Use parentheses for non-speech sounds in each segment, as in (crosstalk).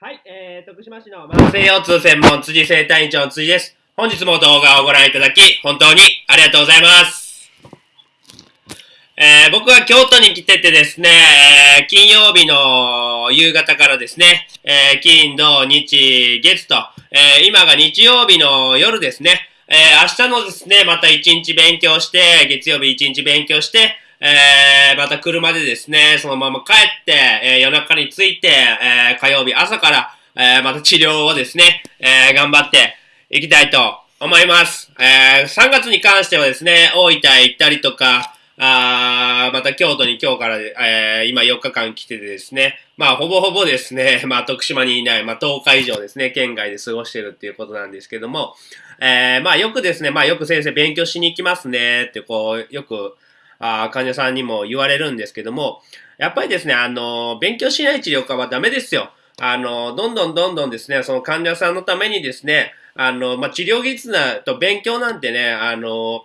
はい、えー、徳島市の慢性腰痛専門辻生体院長の辻です。本日も動画をご覧いただき、本当にありがとうございます。えー、僕は京都に来ててですね、えー金曜日の夕方からですね、えー金、土、日、月と、えー今が日曜日の夜ですね、えー明日のですね、また一日勉強して、月曜日一日勉強して、えー、また車でですね、そのまま帰って、えー夜中に着いて、えー火曜日朝から、えーまた治療をですね、えー頑張っていきたいと思います。えー3月に関してはですね、大分へ行ったりとか、あまた京都に今日から、えー今4日間来ててですね、まあほぼほぼですね、(laughs) まあ徳島にいない、まあ10日以上ですね、県外で過ごしてるっていうことなんですけども、えーまあよくですね、まあよく先生勉強しに行きますねってこう、よく、あ患者さんにも言われるんですけども、やっぱりですね、あの勉強しない治療家はダメですよ。あのどんどんどんどんですね、その患者さんのためにですね、あの、まあ、治療技術なと勉強なんてね、あの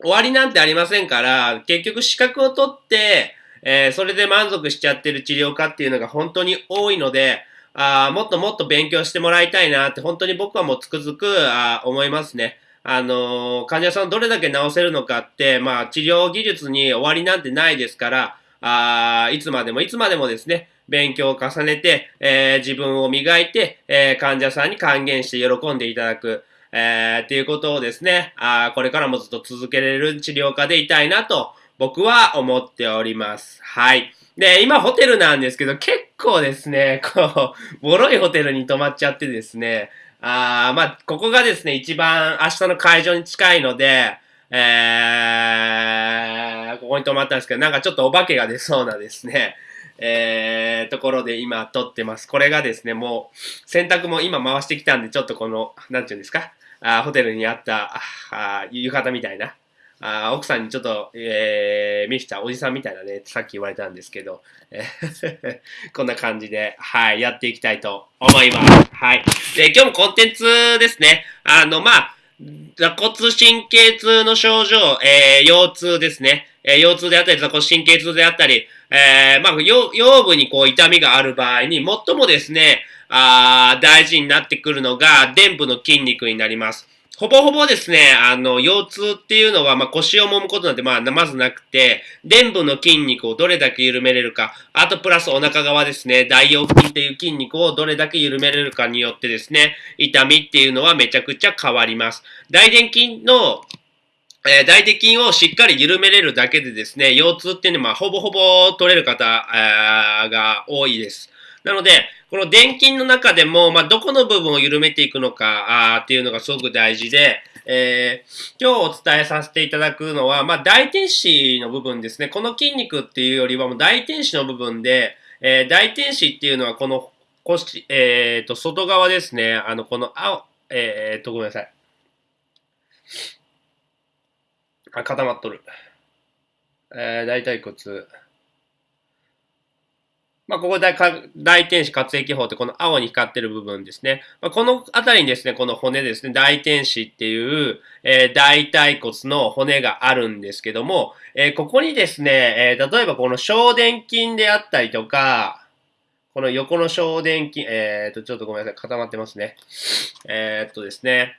終わりなんてありませんから、結局資格を取って、えーそれで満足しちゃってる治療家っていうのが本当に多いので、あーもっともっと勉強してもらいたいなって本当に僕はもうつくづくあ思いますね。あの患者さんどれだけ治せるのかって、まあ治療技術に終わりなんてないですから、あーいつまでもいつまでもですね、勉強を重ねて、えー自分を磨いて、えー患者さんに還元して喜んでいただく、えーっていうことをですね、あこれからもずっと続けられる治療家でいたいなと僕は思っております。はい。で、今ホテルなんですけど、結構ですね、こう、ボロいホテルに泊まっちゃってですね、あまあ、ここがですね、一番明日の会場に近いので、えー、ここに泊まったんですけど、なんかちょっとお化けが出そうなですね、えー、ところで今撮ってます。これがですね、もう、洗濯も今回してきたんで、ちょっとこの、なんていうんですか、あホテルにあった、あ浴衣みたいな、あ奥さんにちょっと、えー、見せたおじさんみたいなね、さっき言われたんですけど、え (laughs) ーこんな感じで、はい、やっていきたいと思います。はい。で、今日もコンテンツですね。あの、まあ、座骨神経痛の症状、えー、腰痛ですね。えー腰痛であったり、座骨神経痛であったり、えー、まあ、腰部にこう痛みがある場合に、最もですね、あ大事になってくるのが、臀部の筋肉になります。ほぼほぼですね、あの、腰痛っていうのは、まあ、腰を揉むことなんて、まあ、まずなくて、臀部の筋肉をどれだけ緩めれるか、あとプラスお腹側ですね、大腰筋っていう筋肉をどれだけ緩めれるかによってですね、痛みっていうのはめちゃくちゃ変わります。大臀筋の、えー大臀筋をしっかり緩めれるだけでですね、腰痛っていうのはほぼほぼ取れる方、えーが多いです。なので、この電筋の中でも、まあ、どこの部分を緩めていくのかあーっていうのがすごく大事で、えー今日お伝えさせていただくのは、まあ、大天使の部分ですね。この筋肉っていうよりはもう大天使の部分で、えー大天使っていうのはこの腰、えーと、外側ですね。あの、この青、えーと、ごめんなさい。あ、固まっとる。えー、大腿骨。まあ、ここ大大天使活液法ってこの青に光ってる部分ですね。まあ、このあたりにですね、この骨ですね、大天使っていう、えー大腿骨の骨があるんですけども、えーここにですね、えー例えばこの小殿筋であったりとか、この横の小殿筋、えーと、ちょっとごめんなさい、固まってますね。えっとですね、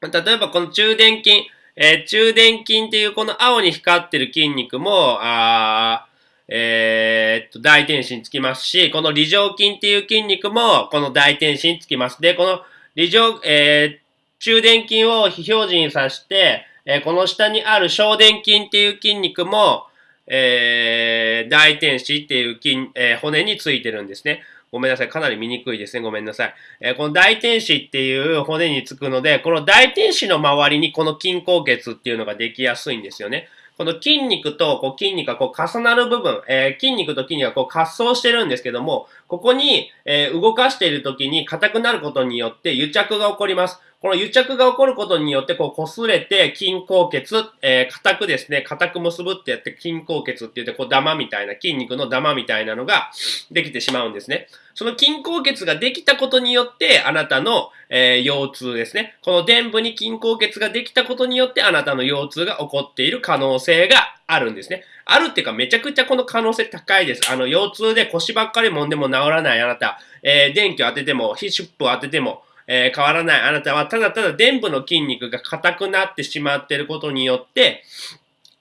例えばこの中殿筋、えー中殿筋っていうこの青に光ってる筋肉も、あーえーっと、大天使につきますし、この梨状筋っていう筋肉も、この大天使につきます。で、この梨状、えー中殿筋を非表示にさして、えーこの下にある小殿筋っていう筋肉も、えー大天使っていう筋、えー骨についてるんですね。ごめんなさい。かなり見にくいですね。ごめんなさい。えーこの大天使っていう骨につくので、この大天使の周りにこの筋硬血っていうのができやすいんですよね。この筋肉とこう筋肉がこう重なる部分、えー筋肉と筋肉がこう滑走してるんですけども、ここに、えー動かしている時に硬くなることによって癒着が起こります。この癒着が起こることによって、こう、擦れて、筋硬血、えー、硬くですね、硬く結ぶってやって、筋硬血って言って、こう、ダマみたいな、筋肉のダマみたいなのができてしまうんですね。その筋硬血ができたことによって、あなたの、えー、腰痛ですね。この臀部に筋硬血ができたことによって、あなたの腰痛が起こっている可能性があるんですね。あるっていうか、めちゃくちゃこの可能性高いです。あの、腰痛で腰ばっかり揉んでも治らないあなた、えー、電気を当てても、ヒシュップを当てても、えー、変わらないあなたは、ただただ臀部の筋肉が硬くなってしまっていることによって、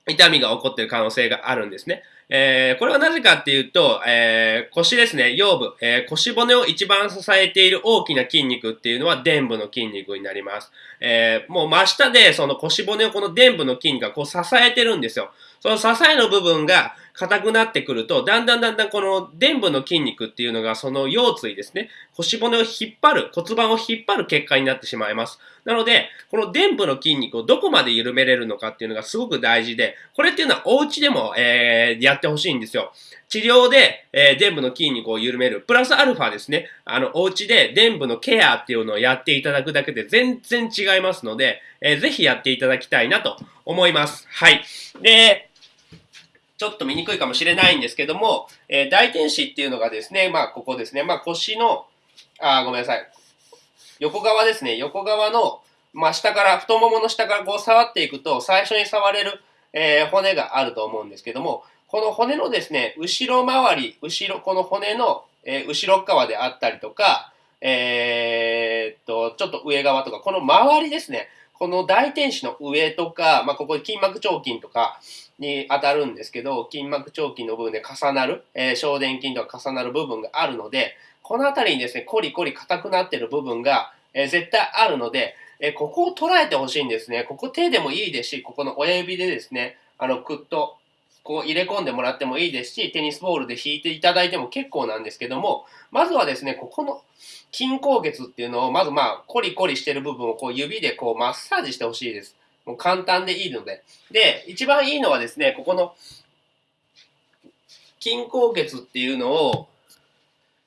痛みが起こっている可能性があるんですね。えー、これはなぜかっていうと、えー、腰ですね、腰部、えー、腰骨を一番支えている大きな筋肉っていうのは臀部の筋肉になります。え、もう真下でその腰骨をこの臀部の筋肉がこう支えてるんですよ。その支えの部分が硬くなってくると、だんだんだんだんこの臀部の筋肉っていうのがその腰椎ですね、腰骨を引っ張る、骨盤を引っ張る結果になってしまいます。なので、この臀部の筋肉をどこまで緩めれるのかっていうのがすごく大事で、これっていうのはお家でも、えー、やってほしいんですよ。治療で、えー、臀部の筋肉を緩める。プラスアルファですね。あの、お家で臀部のケアっていうのをやっていただくだけで全然違いますので、えー、ぜひやっていただきたいなと思います。はい。で、ちょっと見にくいかもしれないんですけども、えー、大天使っていうのがですね、まあ、ここですね、まあ、腰の、あ、ごめんなさい。横側ですね、横側の、まあ、下から、太ももの下からこう触っていくと、最初に触れる、えー、骨があると思うんですけども、この骨のですね、後ろ回り、後ろ、この骨の、えー、後ろ側であったりとか、えー、っと、ちょっと上側とか、この周りですね、この大天使の上とか、まあ、ここ筋膜腸筋とかに当たるんですけど、筋膜腸筋の部分で重なる、えー、小殿筋とか重なる部分があるので、この辺りにですね、コリコリ硬くなってる部分が、えー、絶対あるので、えー、ここを捉えてほしいんですね。ここ手でもいいですし、ここの親指でですね、あの、くっと、こう入れ込んでもらってもいいですし、テニスボールで引いていただいても結構なんですけども、まずはですね、ここの筋硬血っていうのを、まずまあ、コリコリしてる部分をこう指でこうマッサージしてほしいです。もう簡単でいいので。で、一番いいのはですね、ここの筋硬血っていうのを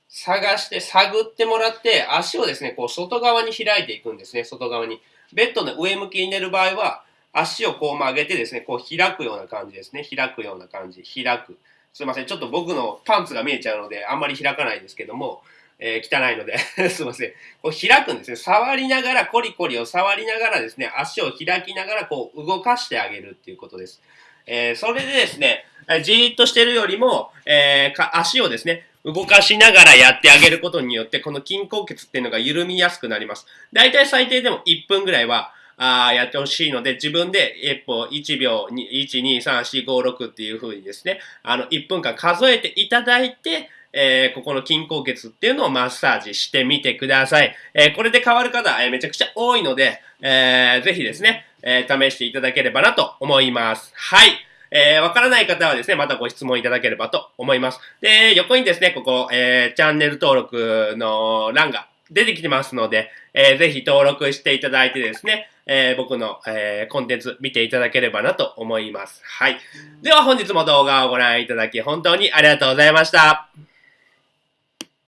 探して、探ってもらって、足をですね、こう外側に開いていくんですね、外側に。ベッドの上向きに寝る場合は、足をこう曲げてですね、こう開くような感じですね。開くような感じ。開く。すいません。ちょっと僕のパンツが見えちゃうので、あんまり開かないですけども、えー、汚いので (laughs) すいません。こう開くんですね。触りながら、コリコリを触りながらですね、足を開きながらこう動かしてあげるっていうことです。えー、それでですね、じーっとしてるよりも、えー、足をですね、動かしながらやってあげることによって、この筋硬血っていうのが緩みやすくなります。だいたい最低でも1分ぐらいは、あやってほしいので、自分で一歩1秒、1、2、3、4、5、6っていう風にですね、あの、1分間数えていただいて、えー、ここの筋硬血っていうのをマッサージしてみてください。えー、これで変わる方、えー、めちゃくちゃ多いので、えー、ぜひですね、え、試していただければなと思います。はい。えー、わからない方はですね、またご質問いただければと思います。で、横にですね、ここ、え、チャンネル登録の欄が出てきてますので、えー、ぜひ登録していただいてですね、えー、僕の、えー、コンテンツ見ていただければなと思います。はい。では本日も動画をご覧いただき本当にありがとうございました。